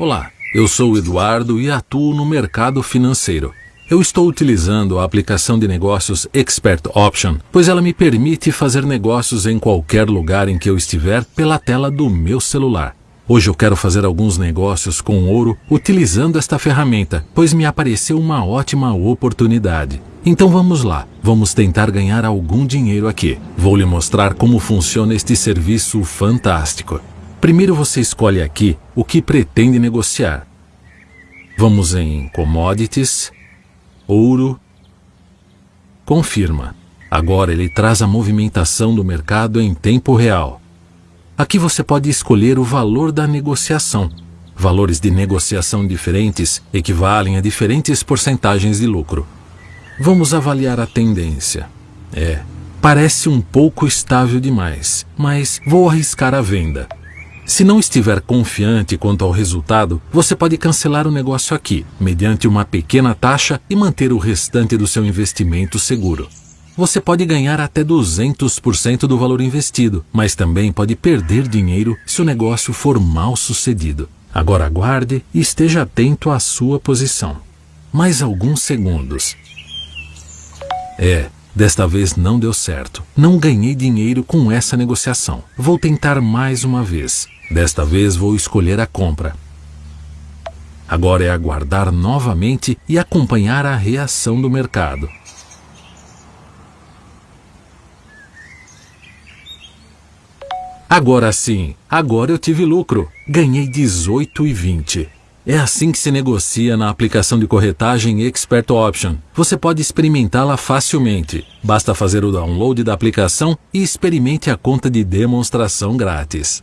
Olá, eu sou Eduardo e atuo no mercado financeiro. Eu estou utilizando a aplicação de negócios Expert Option, pois ela me permite fazer negócios em qualquer lugar em que eu estiver pela tela do meu celular. Hoje eu quero fazer alguns negócios com ouro utilizando esta ferramenta, pois me apareceu uma ótima oportunidade. Então vamos lá, vamos tentar ganhar algum dinheiro aqui. Vou lhe mostrar como funciona este serviço fantástico. Primeiro você escolhe aqui o que pretende negociar. Vamos em Commodities, Ouro, Confirma. Agora ele traz a movimentação do mercado em tempo real. Aqui você pode escolher o valor da negociação. Valores de negociação diferentes equivalem a diferentes porcentagens de lucro. Vamos avaliar a tendência. É, parece um pouco estável demais, mas vou arriscar a venda. Se não estiver confiante quanto ao resultado, você pode cancelar o negócio aqui, mediante uma pequena taxa e manter o restante do seu investimento seguro. Você pode ganhar até 200% do valor investido, mas também pode perder dinheiro se o negócio for mal sucedido. Agora aguarde e esteja atento à sua posição. Mais alguns segundos. É, desta vez não deu certo. Não ganhei dinheiro com essa negociação. Vou tentar mais uma vez. Desta vez vou escolher a compra. Agora é aguardar novamente e acompanhar a reação do mercado. Agora sim, agora eu tive lucro. Ganhei 18,20. É assim que se negocia na aplicação de corretagem Expert Option. Você pode experimentá-la facilmente. Basta fazer o download da aplicação e experimente a conta de demonstração grátis.